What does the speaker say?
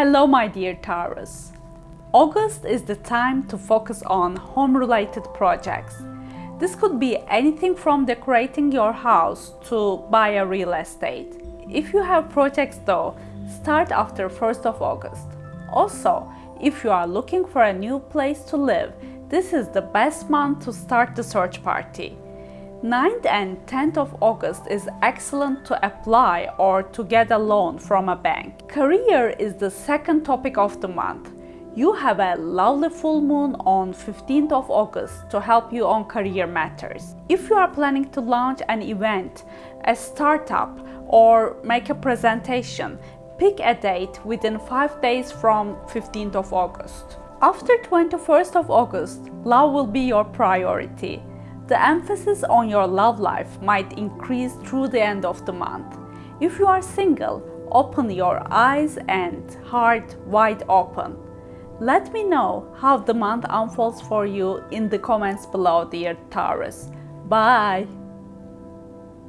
Hello my dear Taurus. August is the time to focus on home-related projects. This could be anything from decorating your house to buy a real estate. If you have projects though, start after 1st of August. Also, if you are looking for a new place to live, this is the best month to start the search party. 9th and 10th of August is excellent to apply or to get a loan from a bank. Career is the second topic of the month. You have a lovely full moon on 15th of August to help you on career matters. If you are planning to launch an event, a startup or make a presentation, pick a date within 5 days from 15th of August. After 21st of August, love will be your priority. The emphasis on your love life might increase through the end of the month. If you are single, open your eyes and heart wide open. Let me know how the month unfolds for you in the comments below dear Taurus. Bye!